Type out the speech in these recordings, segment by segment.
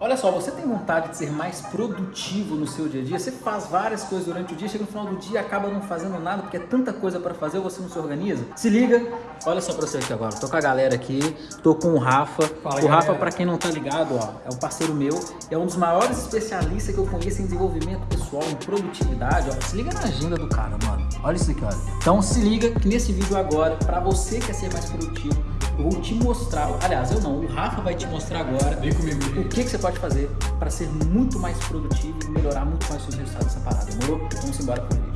Olha só, você tem vontade de ser mais produtivo no seu dia a dia? Você faz várias coisas durante o dia, chega no final do dia acaba não fazendo nada porque é tanta coisa para fazer você não se organiza? Se liga, olha só pra você aqui agora. Tô com a galera aqui, tô com o Rafa. Fala, o Rafa, para quem não tá ligado, ó, é um parceiro meu, é um dos maiores especialistas que eu conheço em desenvolvimento pessoal, em produtividade. Ó. Se liga na agenda do cara, mano. Olha isso aqui, olha. Então se liga que nesse vídeo agora, para você que quer ser mais produtivo, vou te mostrar, aliás, eu não, o Rafa vai te mostrar agora Vem comigo, o que, que você pode fazer para ser muito mais produtivo e melhorar muito mais os seus resultados dessa parada, demorou? Vamos embora pro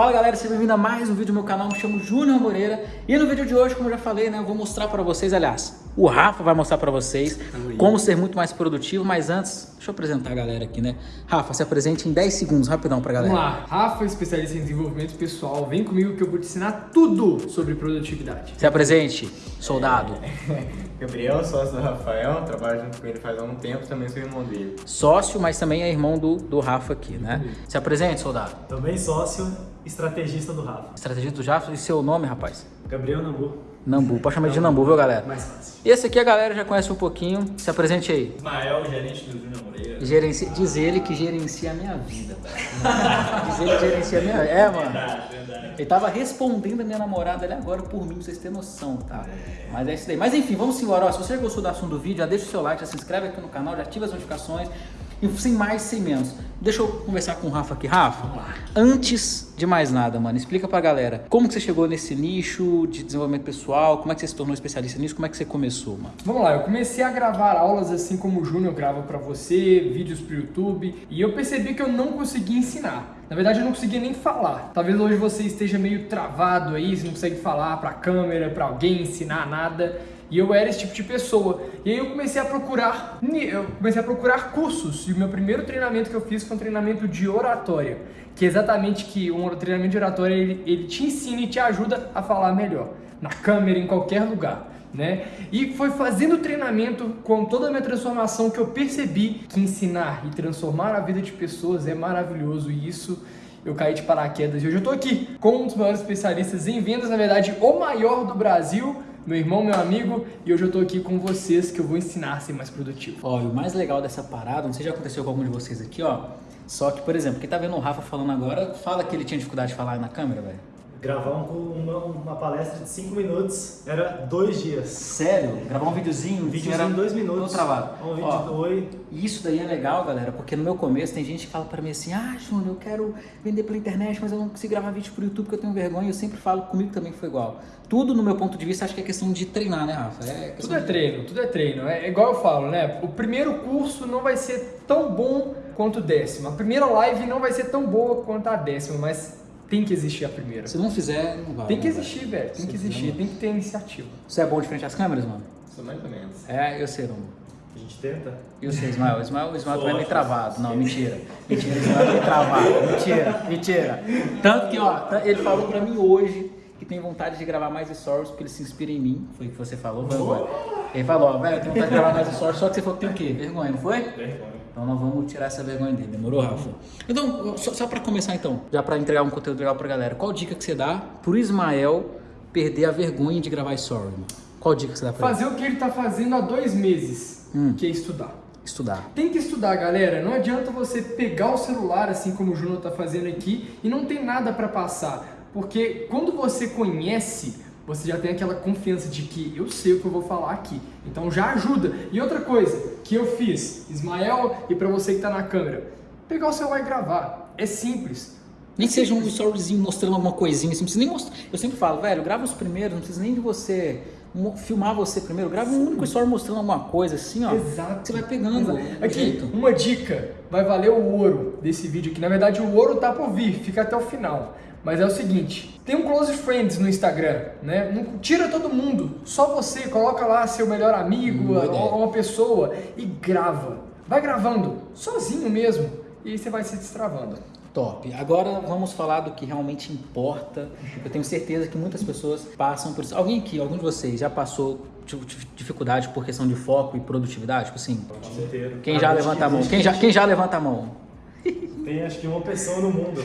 Fala galera, seja bem-vindo a mais um vídeo do meu canal, me chamo Júnior Moreira e no vídeo de hoje, como eu já falei, né, eu vou mostrar para vocês, aliás, o Rafa vai mostrar para vocês como ser muito mais produtivo, mas antes, deixa eu apresentar a galera aqui, né? Rafa, se apresente em 10 segundos, rapidão pra galera. Vamos lá, Rafa, especialista em desenvolvimento pessoal, vem comigo que eu vou te ensinar tudo sobre produtividade. Se apresente, soldado. Gabriel, sócio do Rafael, trabalho junto com ele faz algum tempo, também sou irmão dele. Sócio, mas também é irmão do, do Rafa aqui, né? Se apresente, soldado. Também sócio estrategista do Rafa. Estrategista do Rafa. E seu nome, rapaz? Gabriel Nambu. Nambu. Pode chamar de Nambu, viu, galera? Mais fácil. Esse aqui a galera já conhece um pouquinho. Se apresente aí. Ismael, gerente do Júnior Moreira. Gerencia, diz ele que gerencia a minha vida, velho. diz ele que gerencia a minha vida. É, mano. Verdade, verdade. Ele tava respondendo a minha namorada ali agora por mim, pra vocês terem noção, tá? Mas é isso daí. Mas enfim, vamos embora. Ó, se você gostou do assunto do vídeo, já deixa o seu like, já se inscreve aqui no canal, já ativa as notificações. E sem mais, sem menos. Deixa eu conversar com o Rafa aqui. Rafa, antes de mais nada, mano, explica pra galera como que você chegou nesse nicho de desenvolvimento pessoal, como é que você se tornou especialista nisso, como é que você começou, mano? Vamos lá, eu comecei a gravar aulas assim como o Júnior grava pra você, vídeos pro YouTube, e eu percebi que eu não conseguia ensinar. Na verdade, eu não conseguia nem falar. Talvez hoje você esteja meio travado aí, você não consegue falar pra câmera, pra alguém, ensinar nada. E eu era esse tipo de pessoa. E aí eu comecei a procurar, eu comecei a procurar cursos. E o meu primeiro treinamento que eu fiz foi um treinamento de oratória, que é exatamente que um treinamento de oratória ele, ele te ensina e te ajuda a falar melhor, na câmera, em qualquer lugar. Né? E foi fazendo treinamento com toda a minha transformação que eu percebi que ensinar e transformar a vida de pessoas é maravilhoso e isso eu caí de paraquedas. E hoje eu estou aqui com um dos maiores especialistas em vendas, na verdade, o maior do Brasil, meu irmão, meu amigo, e hoje eu tô aqui com vocês que eu vou ensinar a ser mais produtivo. Ó, e o mais legal dessa parada, não sei se já aconteceu com algum de vocês aqui, ó, só que, por exemplo, quem tá vendo o Rafa falando agora, fala que ele tinha dificuldade de falar na câmera, velho. Gravar um, uma, uma, palestra de 5 minutos era dois dias. Sério? Gravar um videozinho? Um videozinho em dois minutos. travado. Um vídeo Ó, Oi. Isso daí é legal, galera, porque no meu começo tem gente que fala pra mim assim, ah, Júnior, eu quero vender pela internet, mas eu não consigo gravar vídeo pro YouTube porque eu tenho vergonha. Eu sempre falo, comigo também foi igual. Tudo, no meu ponto de vista, acho que é questão de treinar, né, Rafa? É tudo é de... treino, tudo é treino. É igual eu falo, né? O primeiro curso não vai ser tão bom quanto o décimo. A primeira live não vai ser tão boa quanto a décima, mas tem que existir a primeira. Se não fizer, não vai. Tem que existir, velho. Tem que existir, tem que ter iniciativa. Você é bom de frente às câmeras, mano? Sou mais ou menos. É, eu sei, não. A gente tenta. E você, Ismael? O Ismael, o Ismael é meio travado. Não, mentira. Mentira, o Ismael é meio travado. Mentira, mentira. Tanto que, ó, ele falou pra mim hoje tem vontade de gravar mais stories porque ele se inspira em mim. Foi o que você falou, foi Ele falou, velho, eu tenho vontade de gravar mais stories, só que você falou que tem o quê? Vergonha, não foi? Vergonha. Então nós vamos tirar essa vergonha dele, demorou, Rafa? Então, só, só para começar então, já para entregar um conteúdo legal pra galera, qual dica que você dá pro Ismael perder a vergonha de gravar story, mano? Qual dica que você dá pra Fazer ele? o que ele tá fazendo há dois meses, hum. que é estudar. Estudar. Tem que estudar, galera. Não adianta você pegar o celular, assim como o Júnior tá fazendo aqui, e não tem nada para passar. Porque quando você conhece você já tem aquela confiança de que eu sei o que eu vou falar aqui. Então já ajuda. E outra coisa que eu fiz, Ismael, e para você que está na câmera, pegar o celular e gravar. É simples. Nem que seja um storyzinho mostrando alguma coisinha, assim, não precisa nem mostrar. Eu sempre falo, velho, grava os primeiros, não precisa nem de você filmar você primeiro, grava um único story mostrando alguma coisa assim, ó. Exato. Você vai pegando. Aqui, jeito. uma dica, vai valer o ouro desse vídeo aqui. Na verdade, o ouro tá por vir, fica até o final. Mas é o seguinte, tem um close friends no Instagram, né? Não tira todo mundo, só você, coloca lá seu melhor amigo, ou uma pessoa e grava. Vai gravando, sozinho mesmo, e aí você vai se destravando. Top. Agora vamos falar do que realmente importa. Eu tenho certeza que muitas pessoas passam por isso. Alguém aqui, algum de vocês já passou dificuldade por questão de foco e produtividade? Tipo assim, quem já levanta a mão? Quem já, quem já levanta a mão? Tem acho que uma pessoa no mundo.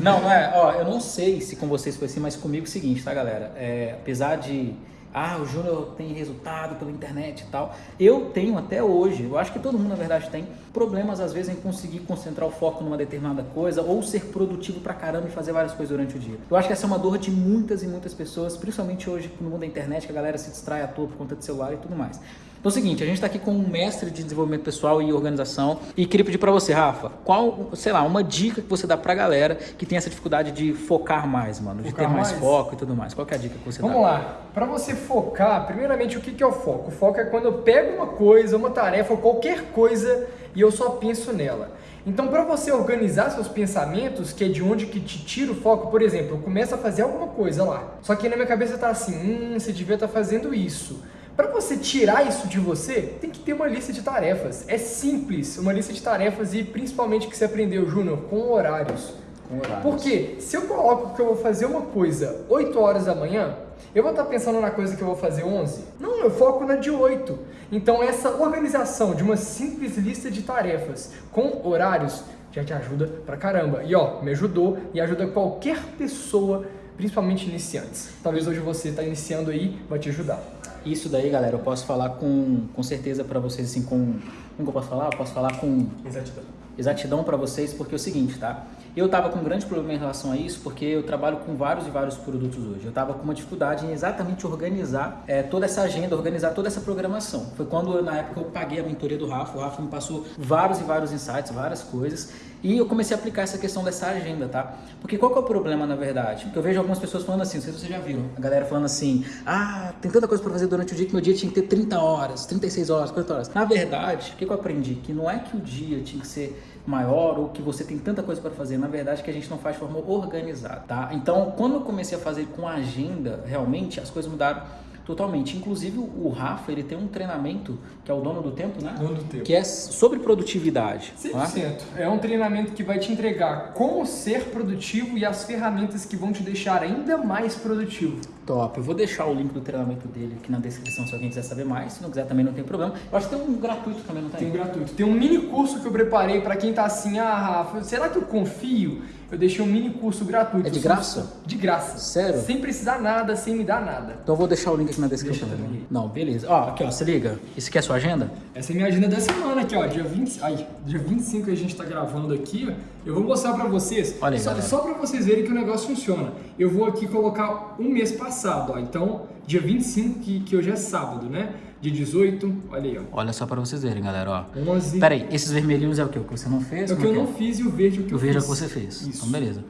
Não, não é. Ó, eu não sei se com vocês foi assim, mas comigo é o seguinte, tá, galera? É, apesar de. Ah, o Júnior tem resultado pela internet e tal. Eu tenho até hoje, eu acho que todo mundo na verdade tem, problemas às vezes em conseguir concentrar o foco numa determinada coisa ou ser produtivo pra caramba e fazer várias coisas durante o dia. Eu acho que essa é uma dor de muitas e muitas pessoas, principalmente hoje no mundo da internet, que a galera se distrai à toa por conta de celular e tudo mais. Então é o seguinte, a gente está aqui com um mestre de desenvolvimento pessoal e organização e queria pedir para você, Rafa, qual, sei lá, uma dica que você dá pra galera que tem essa dificuldade de focar mais, mano, de Focar ter mais, mais? foco e tudo mais. Qual que é a dica que você Vamos dá? lá. Para você focar, primeiramente o que é o foco? O foco é quando eu pego uma coisa, uma tarefa ou qualquer coisa e eu só penso nela. Então, para você organizar seus pensamentos, que é de onde que te tira o foco, por exemplo, eu começo a fazer alguma coisa lá. Só que na minha cabeça tá assim, hum, você devia estar fazendo isso. Para você tirar isso de você, tem que ter uma lista de tarefas. É simples, uma lista de tarefas e principalmente que você aprendeu, Júnior, com horários. Com horários. Porque se eu coloco que eu vou fazer uma coisa 8 horas da manhã, eu vou estar pensando na coisa que eu vou fazer 11? Não, eu foco na de 8. Então essa organização de uma simples lista de tarefas com horários já te ajuda pra caramba. E ó, me ajudou e ajuda qualquer pessoa, principalmente iniciantes. Talvez hoje você está iniciando aí, vai te ajudar. Isso daí, galera, eu posso falar com, com certeza pra vocês, assim, com... Como que eu posso falar? Eu posso falar com Exatidão. exatidão para vocês, porque é o seguinte, tá? Eu tava com um grande problema em relação a isso, porque eu trabalho com vários e vários produtos hoje. Eu tava com uma dificuldade em exatamente organizar eh, toda essa agenda, organizar toda essa programação. Foi quando, na época, eu paguei a mentoria do Rafa. O Rafa me passou vários e vários insights, várias coisas. E eu comecei a aplicar essa questão dessa agenda, tá? Porque qual que é o problema, na verdade? Porque eu vejo algumas pessoas falando assim, não sei se vocês já viram. A galera falando assim, ah, tem tanta coisa para fazer durante o dia que meu dia tinha que ter 30 horas, 36 horas, 40 horas. Na verdade, o que eu aprendi? Que não é que o dia tinha que ser maior ou que você tem tanta coisa para fazer. Na verdade, que a gente não faz de forma organizada, tá? Então, quando eu comecei a fazer com agenda, realmente as coisas mudaram totalmente. Inclusive, o Rafa, ele tem um treinamento, que é o dono do tempo, né? Dono do tempo. Que é sobre produtividade. tá? 100%. É um treinamento que vai te entregar como ser produtivo e as ferramentas que vão te deixar ainda mais produtivo. Top. Eu vou deixar o link do treinamento dele aqui na descrição se alguém quiser saber mais. Se não quiser, também não tem problema. Eu acho que tem um gratuito também, não tem? Tem um gratuito. Tem um mini curso que eu preparei para quem tá assim, ah, Rafa, será que eu confio? Eu deixei um mini curso gratuito. É de graça? De graça. Sério? Sem precisar nada, sem me dar nada. Então eu vou deixar o link aqui na descrição Deixa também. Não, beleza. Ó, aqui ó, se liga. Isso aqui é a sua agenda? Essa é a minha agenda da semana aqui, ó. Dia 20, ai, dia 25 que a gente tá gravando aqui, ó. Eu vou mostrar pra vocês. Olha aí, só, galera. só pra vocês verem que o negócio funciona. Eu vou aqui colocar um mês passado, ó. Então, dia 25, que, que hoje é sábado, né? Dia 18, olha aí, ó. Olha só pra vocês verem, galera, ó. 11. Pera aí, esses vermelhinhos é o que? O que você não fez? É o que eu é não fiz e o verde é o que O eu verde é o fiz. que você fez. Isso. Então, beleza.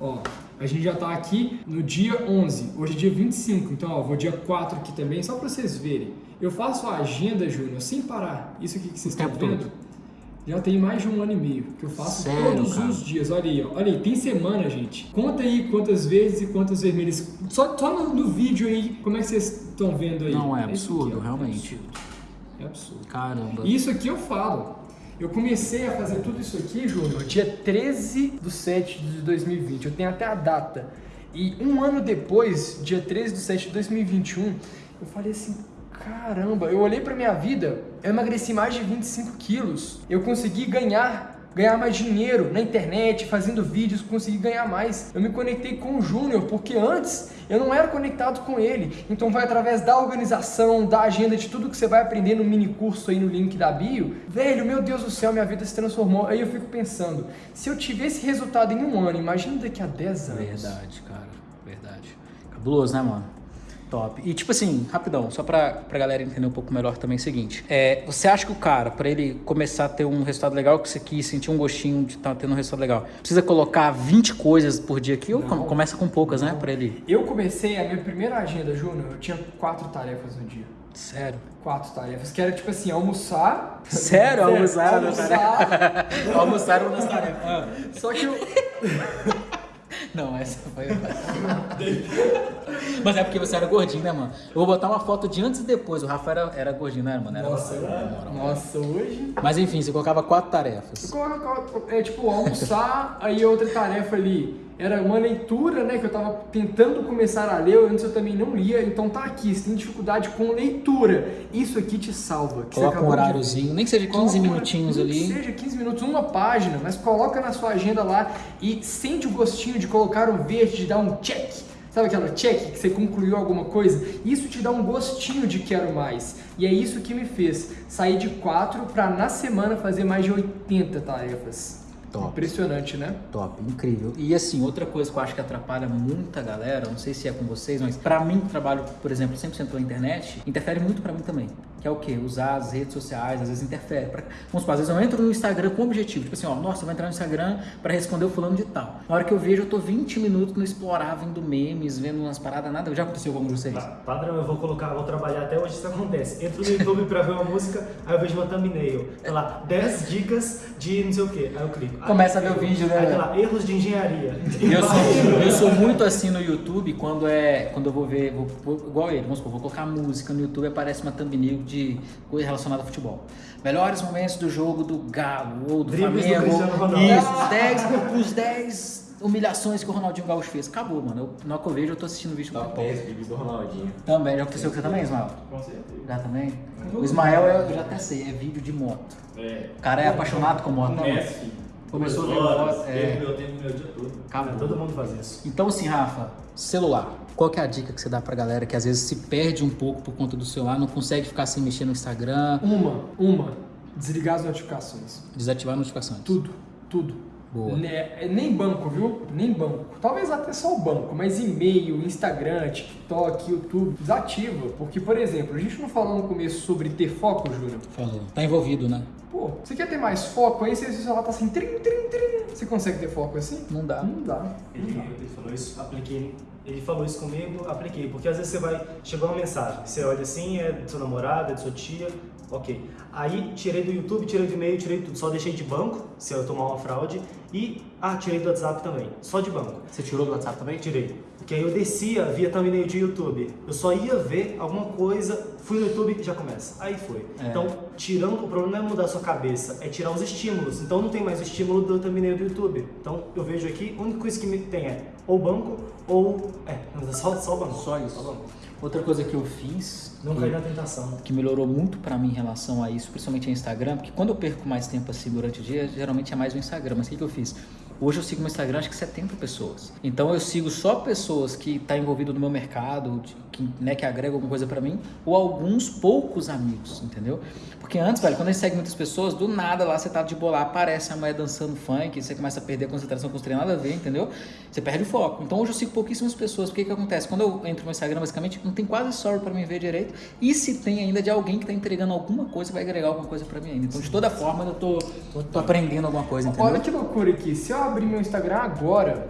Ó, a gente já tá aqui no dia 11, hoje é dia 25, então ó, vou dia 4 aqui também, só pra vocês verem. Eu faço a agenda, Júnior, sem parar. Isso aqui que vocês O estão vendo, todo. Já tem mais de um ano e meio que eu faço Sério, todos cara? os dias. Olha aí, ó. olha aí, tem semana, gente. Conta aí quantas vezes e quantas vermelhas. Só, só no, no vídeo aí, como é que vocês estão vendo aí? Não, é absurdo, aqui, ó, realmente. É absurdo. É absurdo. Caramba. Isso aqui eu falo. Eu comecei a fazer tudo isso aqui, Júnior, dia 13 de 7 de 2020. Eu tenho até a data. E um ano depois, dia 13 de 7 de 2021, eu falei assim, caramba, eu olhei pra minha vida, eu emagreci mais de 25 quilos. Eu consegui ganhar ganhar mais dinheiro na internet, fazendo vídeos, consegui ganhar mais. Eu me conectei com o Júnior, porque antes eu não era conectado com ele. Então vai através da organização, da agenda, de tudo que você vai aprender no mini curso aí no link da bio. Velho, meu Deus do céu, minha vida se transformou. Aí eu fico pensando, se eu tiver esse resultado em um ano, imagina daqui a 10 anos. Verdade, cara. Verdade. Cabuloso, né, mano? Top. E tipo assim, rapidão, só pra, pra galera entender um pouco melhor também é o seguinte. É, você acha que o cara, pra ele começar a ter um resultado legal, que você quis sentir um gostinho de estar tendo um resultado legal, precisa colocar 20 coisas por dia aqui ou Não. com- começa com poucas, né? Pra ele. Eu comecei a minha primeira agenda, Júnior, eu tinha quatro tarefas no dia. Sério. Quatro tarefas, que era tipo assim, almoçar. Sério? Almoçar, almoçar. Almoçar era uma das tarefas. Só que eu. Não, essa foi. Mas é porque você era gordinho, né, mano? Eu vou botar uma foto de antes e depois. O Rafa era, era gordinho, né, mano? Era Nossa, nossa, hoje. Mas enfim, você colocava quatro tarefas. É tipo, almoçar, aí outra tarefa ali era uma leitura, né, que eu tava tentando começar a ler, antes eu também não lia, então tá aqui, você tem dificuldade com leitura, isso aqui te salva. Que Coloca um acabou de- horáriozinho, nem que seja 15 Coloca- minutinhos nem ali. Que seja 15 minutos, uma página, mas coloca na sua agenda lá e sente o gostinho de colocar um verde, de dar um check. Sabe aquela check que você concluiu alguma coisa? Isso te dá um gostinho de quero mais. E é isso que me fez sair de 4 para na semana fazer mais de 80 tarefas. Top. Impressionante, né? Top, incrível. E assim, outra coisa que eu acho que atrapalha muita galera, não sei se é com vocês, mas pra mim trabalho, por exemplo, 100% pela internet, interfere muito pra mim também. Que é o quê? Usar as redes sociais, às vezes interfere. Pra... Vamos supor, às vezes eu entro no Instagram com objetivo, tipo assim, ó, nossa, eu vou entrar no Instagram pra responder o fulano de tal. Na hora que eu vejo, eu tô 20 minutos no explorar, vendo memes, vendo umas paradas, nada. Já aconteceu com vocês? Pa- Padrão, eu vou colocar, vou trabalhar até hoje isso acontece. Entro no YouTube pra ver uma música, aí eu vejo uma thumbnail. Tá lá, 10 dicas de não sei o que. Aí eu clico. Aí Começa a ver o vídeo, né? Aí tá lá, erros de engenharia. Eu sou, eu sou muito assim no YouTube quando é quando eu vou ver, vou- vou- igual ele, vamos supor, vou colocar música no YouTube aparece uma thumbnail de coisa relacionada a futebol. Melhores momentos do jogo do Galo ou do Dribles Flamengo. Isso, os 10, os 10 humilhações que o Ronaldinho Gaúcho fez. Acabou, mano. Eu, na hora que eu vejo, eu tô assistindo o vídeo com Top pipoca. 10 vídeos do Ronaldinho. Também, já aconteceu com você também, Ismael? Com certeza. Já também? O Ismael, eu já até sei, é vídeo de moto. É. O cara é apaixonado com moto, né? Começou a ver moto, é. meu tempo meu dia todo. Acabou. Todo mundo faz isso. Então, assim, Rafa, celular. Qual que é a dica que você dá pra galera que às vezes se perde um pouco por conta do celular, não consegue ficar sem mexer no Instagram, Uma, uma, desligar as notificações. desativar notificações? Tudo, tudo. Boa. Ne- nem banco, viu? Nem banco. Talvez até só o banco, mas e-mail, Instagram, TikTok, YouTube, desativa. Porque, por exemplo, a gente não falou no começo sobre ter foco, Júnior? Falou. Tá envolvido, né? Pô, você quer ter mais foco? Aí você, seu celular tá assim, trim, trim, trim. Você consegue ter foco assim? Não dá. Não dá. Ele, ele falou isso, apliquei. Ele falou isso comigo, apliquei. Porque às vezes você vai, chegou uma mensagem, você olha assim, é do seu namorado, é de sua tia, ok. Aí tirei do YouTube, tirei do e-mail, tirei tudo. Só deixei de banco, se eu tomar uma fraude. E, ah, tirei do WhatsApp também, só de banco. Você tirou do WhatsApp também? Tirei. Porque aí eu descia via thumbnail de YouTube. Eu só ia ver alguma coisa, fui no YouTube e já começa. Aí foi. É. Então, tirando, o problema não é mudar a sua cabeça, é tirar os estímulos. Então não tem mais o estímulo do thumbnail do YouTube. Então eu vejo aqui, a única coisa que me tem é ou banco ou. É, é só, só o banco. Só isso. Só banco. Outra coisa que eu fiz, Não cair na tentação. que melhorou muito pra mim em relação a isso, principalmente no Instagram, porque quando eu perco mais tempo assim durante o dia, geralmente é mais o Instagram. Mas o que, que eu fiz? Hoje eu sigo no Instagram acho que 70 pessoas. Então eu sigo só pessoas que estão tá envolvido no meu mercado, que, né, que agregam alguma coisa pra mim, ou alguns poucos amigos, entendeu? Porque antes, velho, quando a gente segue muitas pessoas, do nada lá você tá de bolar, aparece a mulher dançando funk, você começa a perder a concentração com os treinos, nada a ver, entendeu? Você perde o foco. Então hoje eu sigo pouquíssimas pessoas. Porque que acontece? Quando eu entro no Instagram, basicamente, não tem quase story pra mim ver direito. E se tem ainda de alguém que tá entregando alguma coisa, vai agregar alguma coisa pra mim ainda. Então, de toda forma, eu tô, tô aprendendo alguma coisa, entendeu? Olha que loucura aqui. Se eu abrir meu Instagram agora,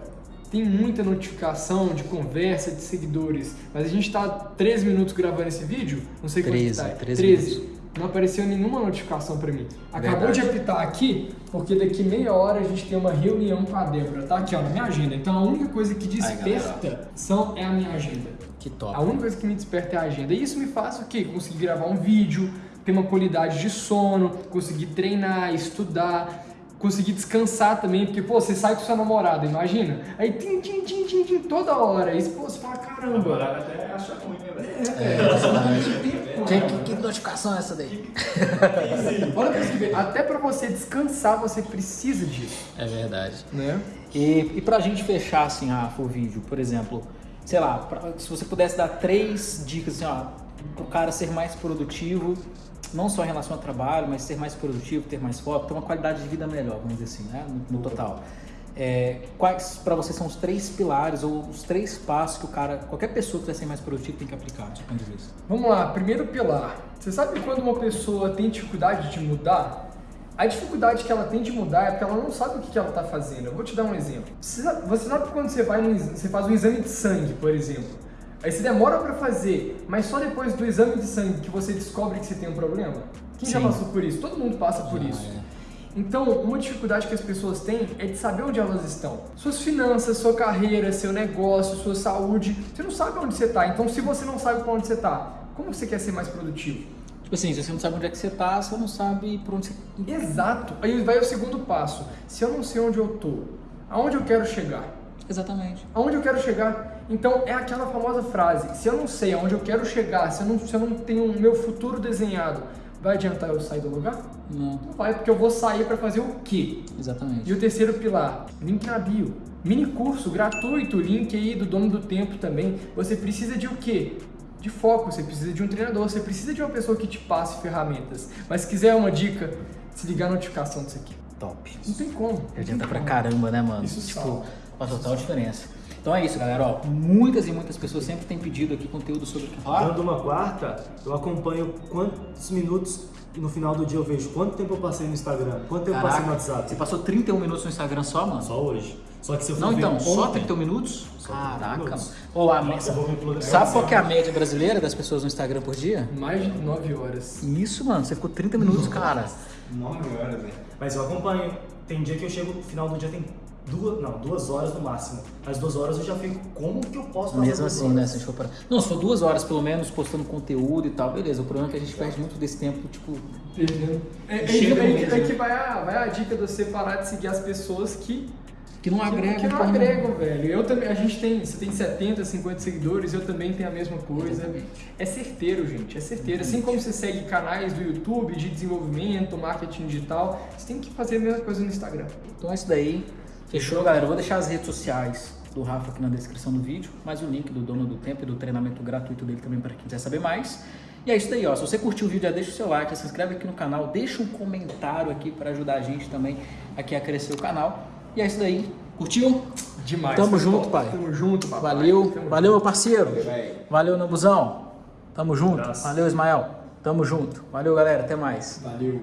tem muita notificação de conversa de seguidores. Mas a gente tá 13 minutos gravando esse vídeo. Não sei quanto 13, que tá. 13 minutos. Não apareceu nenhuma notificação pra mim. Acabou Verdade. de apitar aqui, porque daqui meia hora a gente tem uma reunião com a Débora. Tá aqui, ó, na minha agenda. Então a única coisa que desperta são, é a minha agenda. Que top. A única coisa que me desperta é a agenda. E isso me faz o quê? Conseguir gravar um vídeo, ter uma qualidade de sono, conseguir treinar, estudar, conseguir descansar também, porque, pô, você sai com sua namorada, imagina? Aí, tim, tim, tim, tim, tim, toda hora. Aí, pô, você fala, caramba. Namorada até acha ruim, né, velho? É, que, que, que notificação é essa daí? Olha pra você ver, até pra você descansar, você precisa disso, É verdade. né? E, e pra gente fechar, assim, Rafa, o vídeo, por exemplo, sei lá, pra- se você pudesse dar três dicas, assim, ó, pro cara ser mais produtivo, não só em relação ao trabalho, mas ser mais produtivo, ter mais foco, ter uma qualidade de vida melhor, vamos dizer assim, né, no, no total. É, quais pra você são os três pilares ou os três passos que o cara, qualquer pessoa que quer ser mais produtivo tem que aplicar, do seu ponto de vista? Vamos lá, primeiro pilar. Você sabe quando uma pessoa tem dificuldade de mudar? A dificuldade que ela tem de mudar é porque ela não sabe o que ela está fazendo. Eu vou te dar um exemplo. Você sabe, você sabe quando você, vai no, você faz um exame de sangue, por exemplo, aí você demora para fazer, mas só depois do exame de sangue que você descobre que você tem um problema? Quem já Sim. passou por isso? Todo mundo passa por Ah, isso. é. Então, uma dificuldade que as pessoas têm é de saber onde elas estão. Suas finanças, sua carreira, seu negócio, sua saúde. Você não sabe onde você está. Então, se você não sabe para onde você está, como você quer ser mais produtivo? Tipo assim, se você não sabe onde é que você tá, você não sabe por onde você... Exato. Aí vai o segundo passo. Se eu não sei onde eu tô, aonde eu quero chegar? Exatamente. Aonde eu quero chegar? Então é aquela famosa frase: se eu não sei aonde eu quero chegar, se eu não, se eu não tenho o meu futuro desenhado, vai adiantar eu sair do lugar? Não, Não vai, porque eu vou sair para fazer o quê? exatamente. E o terceiro pilar, link na bio. Mini curso gratuito, link aí do dono do tempo também. Você precisa de o quê? De foco, você precisa de um treinador, você precisa de uma pessoa que te passe ferramentas. Mas se quiser uma dica, se ligar a notificação disso aqui. Top. Não tem como. Adianta pra caramba, né, mano? Isso tipo, salva. faz total diferença. Então é isso, galera. Ó, muitas e muitas pessoas sempre têm pedido aqui conteúdo sobre o que falar. Dando uma quarta, eu acompanho quantos minutos e no final do dia eu vejo quanto tempo eu passei no Instagram, quanto tempo eu passei no Caraca, WhatsApp. você passou 31 minutos no Instagram só, mano? Só hoje. Só que se eu for Não, então, só ontem- 31 minutos? Só 31 Caraca, minutos. mano. Ô, a Eu vou ver pelo- me... Sabe qual que é a média brasileira das pessoas no Instagram por dia? Mais de 9 horas. Isso, mano, você ficou 30 minutos, cara. 9 horas, né? Mas eu acompanho. Tem dia que eu chego no final do dia tem duas, não, duas horas no máximo. Mas duas horas eu já fico, como que eu posso fazer Mesmo assim, horas? né? Se a gente for parar. Não, se for duas horas pelo menos postando conteúdo e tal, beleza. O problema é que a gente perde muito desse tempo, tipo. Perdendo. É, é, Chega é, é, mesmo. é que vai a, vai a dica de você parar de seguir as pessoas que Que não que- agrega. que não agregam, velho. Eu também, a gente tem, você tem 70, 50 seguidores, eu também tenho a mesma coisa. Exatamente. É certeiro, gente, é certeiro. Assim como você segue canais do YouTube de desenvolvimento, marketing digital, você tem que fazer a mesma coisa no Instagram. Então é isso daí. Fechou, galera? Eu vou deixar as redes sociais do Rafa aqui na descrição do vídeo, mais o link do dono do tempo e do treinamento gratuito dele também para quem quiser saber mais. E é isso daí, ó. Se você curtiu o vídeo, já deixa o seu like, se inscreve aqui no canal, deixa um comentário aqui para ajudar a gente também aqui a crescer o canal. E é isso daí. Curtiu? Demais. Tamo junto, pai. Tamo junto, papai. Valeu. Tamo Valeu, meu parceiro. Valeu, Nambuzão. Tamo junto. Valeu, Ismael. Tamo junto. Valeu, galera. Até mais. Valeu.